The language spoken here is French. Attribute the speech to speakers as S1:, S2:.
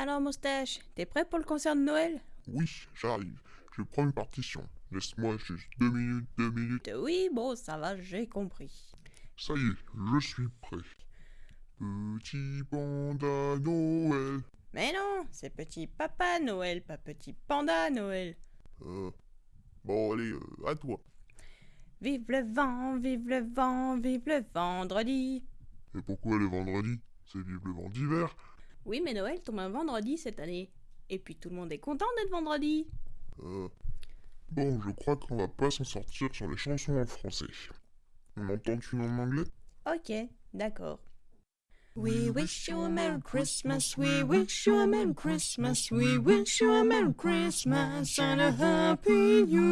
S1: Alors, Moustache, t'es prêt pour le concert de Noël?
S2: Oui, j'arrive. Je prends une partition. Laisse-moi juste deux minutes, deux minutes.
S1: Oui, bon, ça va, j'ai compris.
S2: Ça y est, je suis prêt. Petit panda Noël.
S1: Mais non, c'est petit papa Noël, pas petit panda Noël.
S2: Euh, bon, allez, euh, à toi.
S1: Vive le vent, vive le vent, vive le vendredi.
S2: Et pourquoi le vendredi? C'est vive le vent d'hiver.
S1: Oui, mais Noël tombe un vendredi cette année. Et puis tout le monde est content d'être vendredi.
S2: Euh, bon, je crois qu'on va pas s'en sortir sur les chansons en français. On entend une en anglais?
S1: Ok, d'accord. We wish you a Merry Christmas, we wish you a Merry Christmas, we wish you a Merry Christmas and a Happy New Year.